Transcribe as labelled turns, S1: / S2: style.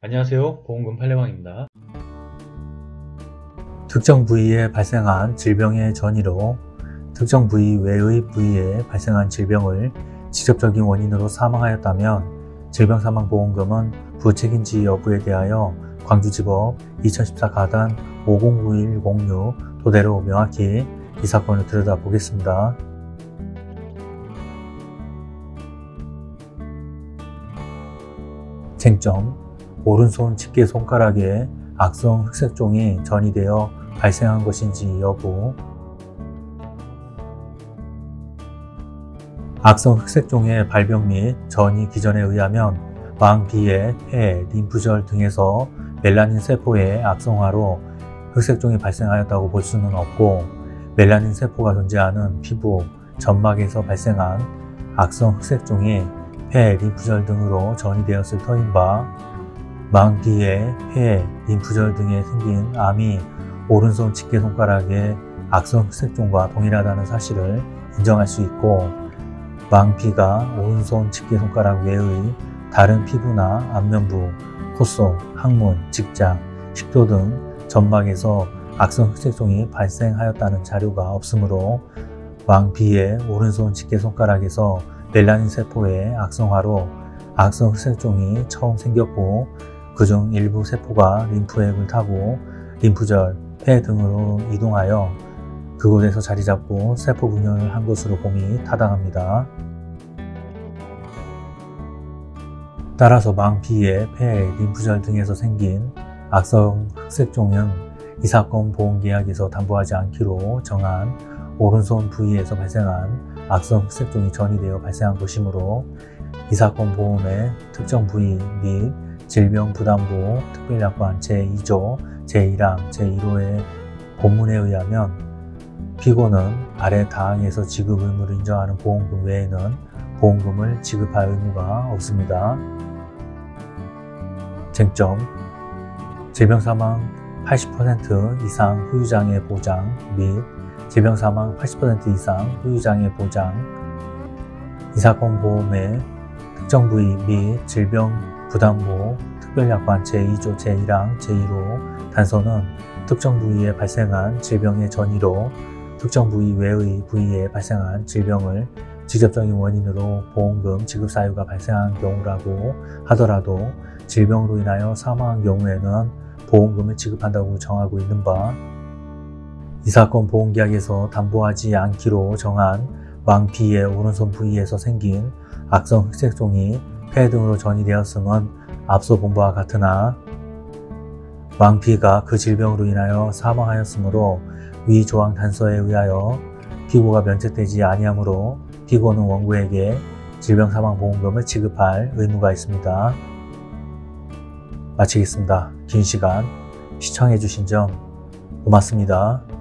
S1: 안녕하세요 보험금 팔례방입니다
S2: 특정 부위에 발생한 질병의 전이로 특정 부위 외의 부위에 발생한 질병을 직접적인 원인으로 사망하였다면 질병사망보험금은 부책인지 여부에 대하여 광주지법 2014 가단 509106 토대로 명확히 이 사건을 들여다보겠습니다. 쟁점 오른손 집게 손가락에 악성 흑색종이 전이되어 발생한 것인지 여부. 악성 흑색종의 발병 및 전이 기전에 의하면 망비의 폐, 림프절 등에서 멜라닌 세포의 악성화로 흑색종이 발생하였다고 볼 수는 없고 멜라닌 세포가 존재하는 피부, 점막에서 발생한 악성 흑색종이 폐, 림프절 등으로 전이되었을 터인 바 망기의 폐, 림프절 등에 생긴 암이 오른손 집게 손가락의 악성 흑색종과 동일하다는 사실을 인정할 수 있고 망피가 오른손 집게 손가락 외의 다른 피부나 안면부, 콧속, 항문, 직장, 식도 등 점막에서 악성 흑색종이 발생하였다는 자료가 없으므로 왕비의 오른손 집게 손가락에서 멜라닌 세포의 악성화로 악성 흑색종이 처음 생겼고 그중 일부 세포가 림프액을 타고 림프절, 폐 등으로 이동하여 그곳에서 자리 잡고 세포 분열을 한 것으로 봄이 타당합니다. 따라서 망피의 폐, 림프절 등에서 생긴 악성 흑색종은 이 사건 보험계약에서 담보하지 않기로 정한 오른손 부위에서 발생한 악성 흑색종이 전이되어 발생한 것이므로 이 사건 보험의 특정 부위 및 질병부담보 특별약관 제2조 제1항 제1호의 본문에 의하면 피고는 아래 다항에서 지급 의무를 인정하는 보험금 외에는 보험금을 지급할 의무가 없습니다. 쟁점 질병사망 80% 이상 후유장애 보장 및 질병사망 80% 이상 후유장애 보장 이 사건 보험의 특정 부위 및 질병 부담보 특별약관 제2조 제1항 제1호 단서는 특정 부위에 발생한 질병의 전이로 특정 부위 외의 부위에 발생한 질병을 직접적인 원인으로 보험금 지급 사유가 발생한 경우라고 하더라도 질병으로 인하여 사망한 경우에는 보험금을 지급한다고 정하고 있는 바 이 사건 보험계약에서 담보하지 않기로 정한 망피의 오른손 부위에서 생긴 악성 흑색종이 폐 등으로 전이 되었음은 앞서 본 바와 같으나 망피가 그 질병으로 인하여 사망하였으므로 위 조항 단서에 의하여 피고가 면책되지 아니하므로 피고는 원고에게 질병 사망 보험금을 지급할 의무가 있습니다. 마치겠습니다. 긴 시간 시청해주신 점 고맙습니다.